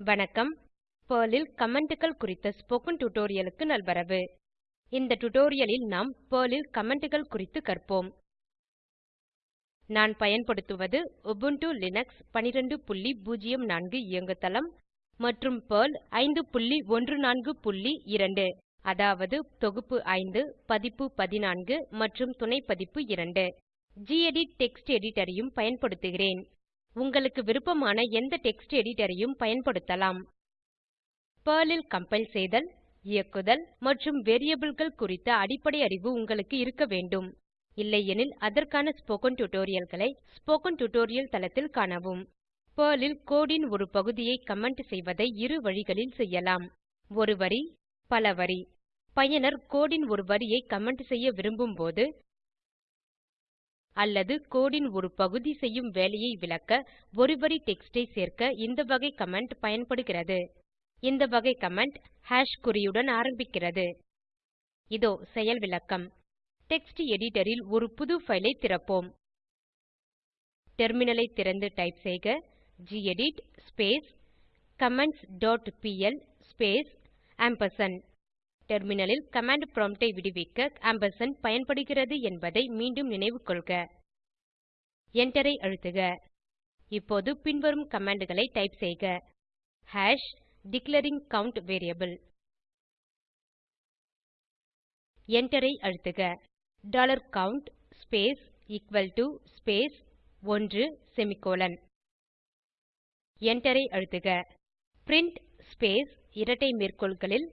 வணக்கம். பெர்ல் ல் Commentகள் குறித்த ஸ்போகன் டுடோரியலுக்கு நல்வரவு. இந்த டுடோரியலில் நாம் பெர்ல் ல் Commentகள் குறித்து கற்போம். நான் பயன்படுத்துவது Ubuntu லினக்ஸ் 1204 இயங்குதளம் மற்றும் Perl 5142 அதாவது தொகுப்பு 5 பதிப்பு 14 மற்றும் துணை பதிப்பு 2 கெடிட் டெக்ஸ்ட் எடிட்டர் ஐயும் பயன்படுத்துகிறேன். உங்களுக்கு விருப்பமான எந்த டெக்ஸ்ட் எடிட்டரையும் பயன்படுத்தலாம். பர்லில் கம்பைல் செய்தல் இயக்குதல் மற்றும் Variableகள் குறித்த அடிப்படை அறிவு உங்களுக்கு இருக்க வேண்டும். இல்லையெனில் அதற்கான ஸ்போகன் டியூட்டோரியல்களை ஸ்போகன் டியூட்டோரியல் தளத்தில் காணவும். பெர்ல் ல் கோடு ன் ஒரு பகுதியை கமெண்ட் செய்வதை இரு வழிகளில் செய்யலாம். ஒரு வரி பல வரி. பயனர் கோடு ன் ஒரு வரியை கமெண்ட் செய்ய விரும்பும் போது அல்லது கோடின் ஒரு பகுதி செய்யும் வேலையை விளக்க ஒரு வரி டெக்ஸ்டை சேர்க்க இந்த வகை கமெண்ட் பயன்படுகிறது. இந்த வகை கமெண்ட் குறியுடன் ஆரம்பிக்கிறது. இதோ செயல் விளக்கம். டெக்ஸ்ட் எடிட்டர் ல் ஒரு புது பைல் ஐ திறப்போம். டெர்மினலை திறந்து டைப் செய்க. Gedit space comments dot P L space ampersand டெர்மினலில் கமாண்ட் ப்ராம்ப்ட் ஐ விடுவிக்க ஆம்பர்சாண்ட் பயன்படுகிறது என்பதை மீண்டும் நினைவுகொள்க Enter ஐ அழுத்துக. இப்போது பின்வரும் commandகளை டைப் செய்க. Hash declaring count variable Enter ஐ அழுத்துக. Dollar count space equal to space 1 semicolon Enter ஐ அழுத்துக. பிரின்ட் ஸ்பேஸ் இரட்டை மேற்கோள்களில்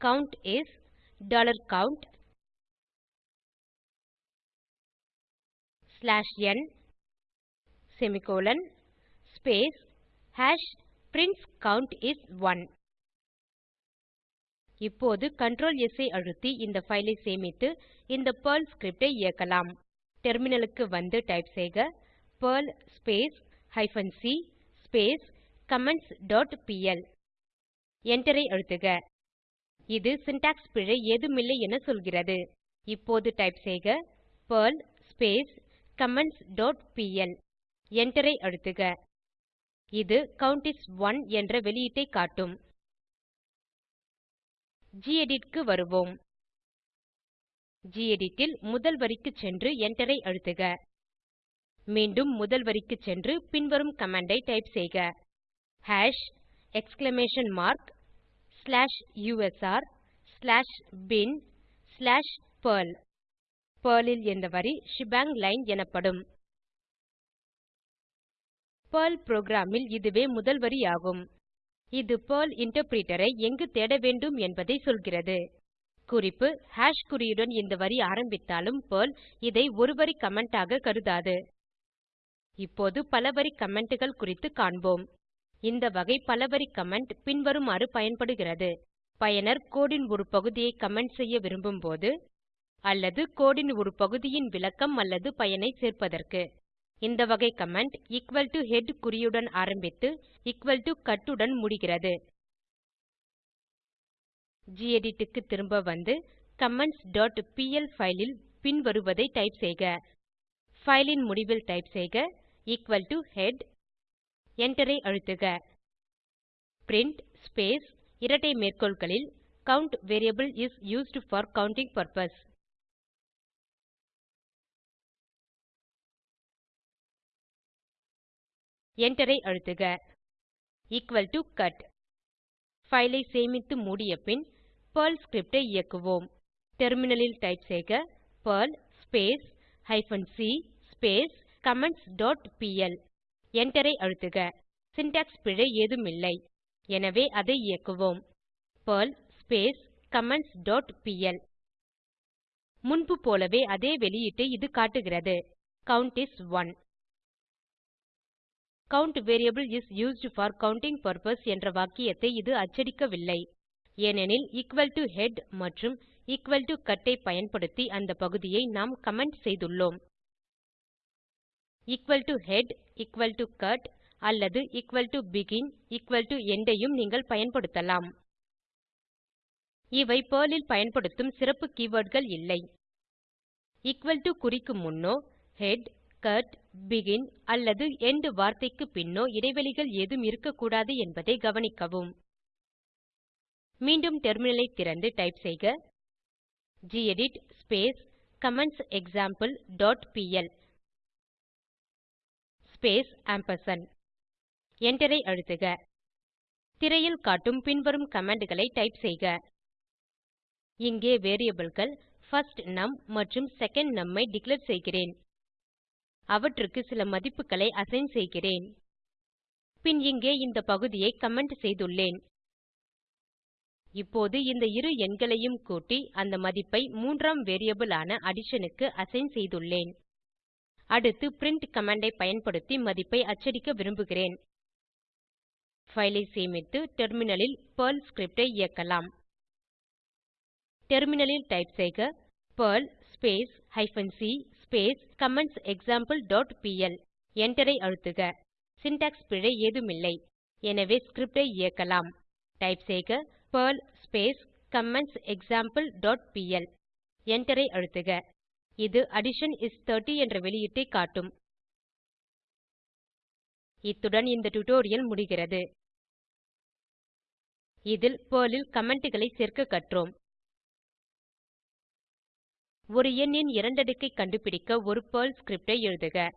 count is dollar count slash n semicolon space hash prints count is 1 இப்போது Ctrl S ஐ அழுத்தி இந்த ஃபைலை சேமித்து இந்த பெர்ல் ஸ்கிரிப்ட் இயக்கலாம். டெர்மினலுக்கு வந்து டைப் செய்க. Perl hyphen c space comments dot pl Enter அழுத்துக. இது சின்டாக்ஸ் பிழை ஏதுமில்லை என சொல்கிறது. இப்போது டைப் செய்க Perl comments dot pl Enter அழுத்துக. இது கவுண்ட் இஸ் 1 என்ற வெளியீட்டை காட்டும். கெடிட் க்கு வருவோம். கெடிட் ல் முதல் வரிக்கு சென்று என்டரை அழுத்துக. மீண்டும் முதல் வரிக்கு சென்று பின்வரும் கமாண்ட் ஐ டைப் செய்க. Hash exclamation mark slash USR slash bin slash Perl Perl என்ற வரி ஷெபாங் லைன் எனப்படும். பெர்ல் புரோகிராம் இதுவே முதல் வரி ஆகும். இது பெர்ல் இன்டர்பிரிட்டர் எங்கு தேட வேண்டும் என்பதை சொல்கிறது. குறிப்பு ஹாஷ் குறியுடன் இந்த வரி ஆரம்பித்தாலும் பெர்ல் இதை ஒரு வரி கமெண்ட் ஆக கருதாது. இப்போது பல வரி commentகள் குறித்து காண்போம். இந்த வகை பலவரி கமெண்ட் பின்வருமாறு பயன்படுகிறது. பயனர் கோடின் ஒரு பகுதியை கமெண்ட் செய்ய விரும்பும் போது அல்லது கோடின் ஒரு பகுதியின் விளக்கம் அல்லது பயனை சேர்ப்பதற்கு. இந்த வகை கமெண்ட் ஹெட் குறியுடன் ஆரம்பித்து கட் உடன் முடிகிறது. கெடிட் க்கு திரும்ப வந்து கமெண்ட்ஸ் டாட் பிஎல் ல் பின்வருவதை டைப் செய்க. ஃபைலின் முடிவில் டைப் செய்க ஹெட் head என்டரை அழுத்துக. பிரின்ட் ஸ்பேஸ் இரட்டை மேற்கோள்களில் count variable is used for counting purpose என்டரை அழுத்துக. எக்குவல் டோ கட் ஃபைலை சேமித்து மூடிய பின் பெர்ல் ஸ்கிரிப்ட் இயக்குவோம். டெர்மினலில் டைப் செய்க Perl hyphen c space comments dot pl Enter ஐ அழுத்துக. சின்டாக்ஸ் பிழை ஏதுமில்லை. எனவே அதை இயக்குவோம். பெர்ல் கமெண்ட்ஸ் டாட் பிஎல் முன்பு போலவே அதே வெளியீட்டை இது காட்டுகிறது. Count is 1 count variable is used for counting purpose என்ற வாக்கியத்தை இது அச்சடிக்கவில்லை. ஏனெனில் ஹெட் மற்றும் கட் ஐ பயன்படுத்தி அந்த பகுதியை நாம் கமெண்ட் செய்துள்ளோம். Head cut அல்லது begin end ஐயும் நீங்கள் பயன்படுத்தலாம். இவை பேர்லில் பயன்படுத்தும் சிறப்பு கீவர்ட்கள் இல்லை. குறிக்கு முன்னோ ஹெட் cut, begin அல்லது end வார்த்தைக்கு பின்னோ இடைவெளிகள் ஏதும் இருக்கக்கூடாது என்பதை கவனிக்கவும். மீண்டும் டெர்மினலை திறந்து டைப் செய்க. gedit space commentsexample.pl dot space ampersand. எண்டரை அழுத்துக. திரையில் காட்டும் பின்வரும் கமாண்ட்களை டைப் செய்க. இங்கே வேரியபிள்கள் first num மற்றும் secondNum ஐ டிக்ளேர் செய்கிறேன். அவற்றுக்கு சில மதிப்புகளை அசைன் செய்கிறேன். பின் இங்கே இந்த பகுதியை கமெண்ட் செய்துள்ளேன். இப்போது இந்த இரு எண்களையும் கூட்டி அந்த மதிப்பை மூன்றாம் வேரியபிள் ஆன அடிஷன் க்கு அசைன் செய்துள்ளேன். அடுத்து பிரின்ட் கமாண்ட் ஐ பயன்படுத்தி மதிப்பை அச்சடிக்க விரும்புகிறேன். ஃபைல் ஐ சேமித்து டெர்மினலில் பெர்ல் ஸ்கிரிப்ட் ஐ இயக்கலாம். டெர்மினலில் டைப் செய்க Perl hyphen c comments example dot pl. எண்டரை அழுத்துக. சின்டாக்ஸ் பிழை ஏதுமில்லை. எனவே ஸ்கிரிப்ட் ஐ இயக்கலாம். டைப் செய்க பெர்ல் கமெண்ட்செக்ஸாம்பிள் டாட் பிஎல். எண்டரை அழுத்துக. இது அடிஷன் இஸ் 30 என்ற வெளியீட்டை காட்டும். இத்துடன் இந்த டியூட்டோரியல் முடிகிறது. இதில் பெர்ல் ல் commentகளை சேர்க்க கற்றோம். ஒரு எண்ணின் இரண்டடுக்கை கண்டுபிடிக்க ஒரு பெர்ல் ஸ்கிரிப்ட் ஐ எழுதுக.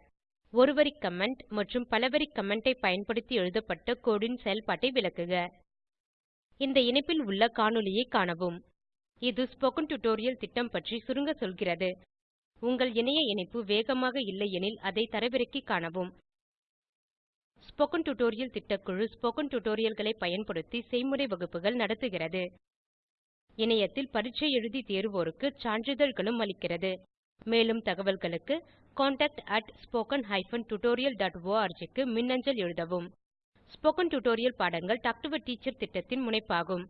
ஒரு வரி கமெண்ட் மற்றும் பல வரி கமெண்ட் ஐ பயன்படுத்தி எழுதப்பட்ட கோடு ன் செயல்பாட்டை விளக்குக. இந்த இணைப்பில் உள்ள காணொளியைக் காணவும். இது ஸ்போக்கன் டியூட்டோரியல் திட்டம் பற்றி சுருங்க சொல்கிறது. உங்கள் இணைய இணைப்பு வேகமாக இல்லையெனில் அதை தரவிறக்கி காணவும். ஸ்போக்கன் டியூட்டோரியல் திட்டக்குழு ஸ்போக்கன் டியூட்டோரியல்களை பயன்படுத்தி செய்முறை வகுப்புகள் நடத்துகிறது. இணையத்தில் பரீட்சை எழுதி தேர்வோருக்கு சான்றிதழ்களும் அளிக்கிறது. மேலும் தகவல்களுக்கு contactspoken tutorialorg க்கு மின்னஞ்சல் எழுதவும். ஸ்போகன் டுடோரியல் பாடங்கள் டாக் டு எ டீச்சர் திட்டத்தின் முனைப்பாகும்.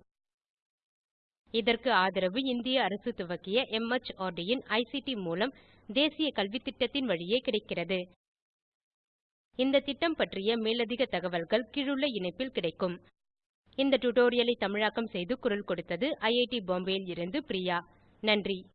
இதற்கு ஆதரவு இந்திய அரசு துவக்கிய MHRD இன் ஐசிடி மூலம் தேசிய கல்வித்திட்டத்தின் வழியே கிடைக்கிறது. இந்த திட்டம் பற்றிய மேலதிக தகவல்கள் கீழுள்ள இணைப்பில் கிடைக்கும். இந்த டுடோரியலை தமிழாக்கம் செய்து குரல் கொடுத்தது ஐஐடி பாம்பேவில் இருந்து பிரியா. நன்றி.